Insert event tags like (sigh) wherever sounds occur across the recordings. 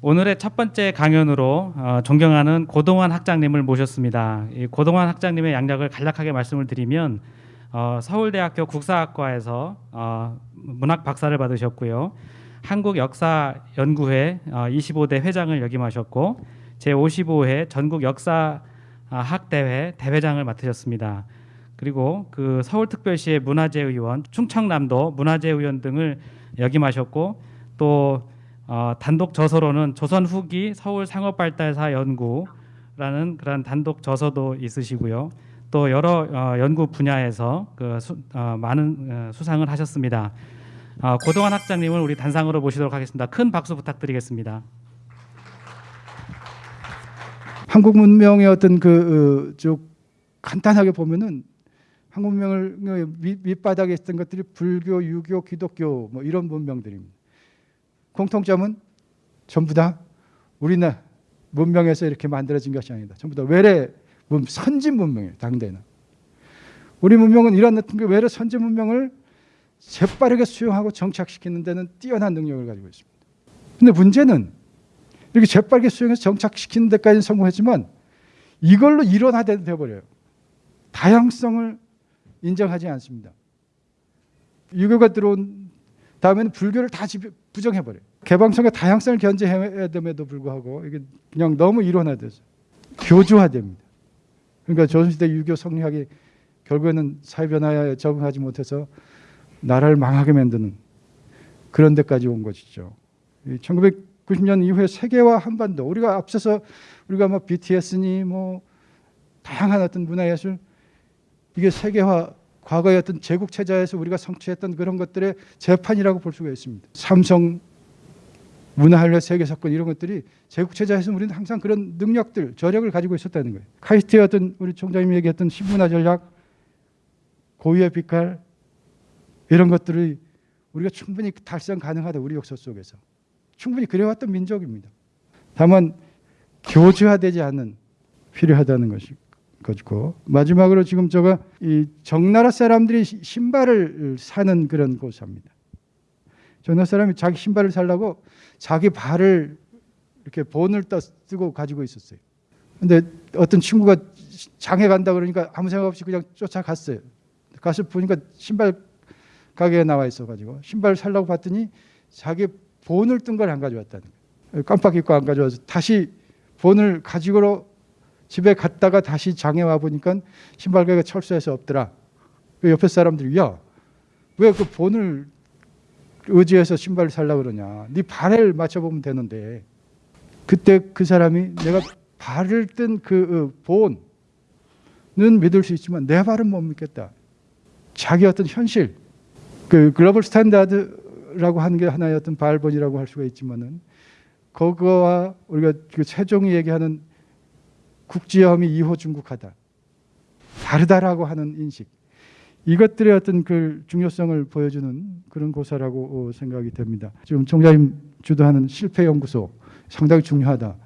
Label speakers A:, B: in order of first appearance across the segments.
A: 오늘의 첫 번째 강연으로 어, 존경하는 고동환 학장님을 모셨습니다. 이 고동환 학장님의 양력을 간략하게 말씀을 드리면 어, 서울대학교 국사학과에서 어, 문학 박사를 받으셨고요. 한국역사연구회 어, 25대 회장을 역임하셨고 제 55회 전국 역사 아, 학대회 대회장을 맡으셨습니다. 그리고 그 서울특별시의 문화재 의원, 충청남도 문화재 의원 등을 역임하셨고 또 어, 단독 저서로는 조선 후기 서울 상업발달사 연구라는 그런 단독 저서도 있으시고요. 또 여러 어, 연구 분야에서 그 수, 어, 많은 어, 수상을 하셨습니다. 어, 고동환 학장님을 우리 단상으로 모시도록 하겠습니다. 큰 박수 부탁드리겠습니다.
B: 한국 문명의 어떤 그좀 간단하게 보면은 한국 문명을 밑, 밑바닥에 있었던 것들이 불교, 유교, 기독교 뭐 이런 문명들입니다. 공통점은 전부 다 우리나라 문명에서 이렇게 만들어진 것이 아니다. 전부 다 외래 문, 선진 문명이에요. 당대는. 우리 문명은 이런 외래 선진 문명을 재빠르게 수용하고 정착시키는 데는 뛰어난 능력을 가지고 있습니다. 근데 문제는 이렇게 재빠르게 수용해서 정착시키는 데까지는 성공했지만 이걸로 일원화돼 버려요. 다양성을 인정하지 않습니다. 유교가 들어온 다음에는 불교를 다 부정해 버려요. 개방성의 다양성을 견제해야 됨에도 불구하고 이게 그냥 너무 일원화돼서 교주화됩니다. 그러니까 조선시대 유교 성리학이 결국에는 사회 변화에 적응하지 못해서 나라를 망하게 만드는 그런 데까지 온 것이죠. 1990년 이후에 세계화 한반도 우리가 앞서서 우리가 뭐 BTS니 뭐 다양한 어떤 문화예술 이게 세계화 과거의 어떤 제국 체제에서 우리가 성취했던 그런 것들의 재판이라고 볼 수가 있습니다. 삼성 문화한련 세계 사건 이런 것들이 제국 체제에서 우리는 항상 그런 능력들, 저력을 가지고 있었다는 거예요. 카이스트의 어떤 우리 총장님이 얘기했던 신문화 전략, 고유의 빛깔 이런 것들이 우리가 충분히 달성 가능하다 우리 역사 속에서 충분히 그래왔던 민족입니다. 다만 교제화되지 않는 필요하다는 것이 것이고 마지막으로 지금 제가 이 정나라 사람들이 신발을 사는 그런 고사입니다. 정나라 사람이 자기 신발을 살라고 자기 발을 이렇게 본을 떠쓰고 가지고 있었어요. 근데 어떤 친구가 장에 간다 그러니까 아무 생각 없이 그냥 쫓아갔어요. 가서 보니까 신발 가게에 나와 있어가지고 신발 살라고 봤더니 자기 본을 뜬 걸 안 가져왔다는 거예요. 깜빡 잊고 안 가져와서 다시 본을 가지고 집에 갔다가 다시 장에 와 보니까 신발 가게가 철수해서 없더라. 그 옆에 사람들이 야 왜 그 본을 의지해서 신발을 살라 그러냐. 네 발을 맞춰보면 되는데 그때 그 사람이 내가 발을 뜬 그 본은 믿을 수 있지만 내 발은 못 믿겠다. 자기 어떤 현실 그 global standard라고 하는 게 하나의 어떤 발본이라고 할 수가 있지만은 그거와 우리가 그 세종이 얘기하는 국지어음이 이호중국하다. 다르다라고 하는 인식. 이것들의 어떤 그 중요성을 보여주는 그런 고사라고 생각이 됩니다. 지금 총장님 주도하는 실패연구소 상당히 중요하다.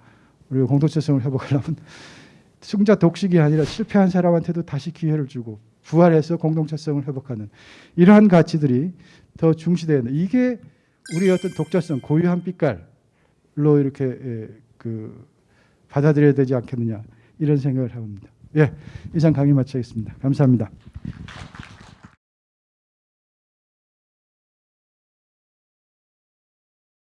B: 우리가 공동체성을 회복하려면 (laughs) 승자 독식이 아니라 실패한 사람한테도 다시 기회를 주고 부활해서 공동체성을 회복하는 이러한 가치들이 더 중시되는 이게 우리 어떤 독자성 고유한 빛깔로 이렇게 그 받아들여야 되지 않겠느냐 이런 생각을 합니다. 예, 이상 강의 마치겠습니다. 감사합니다.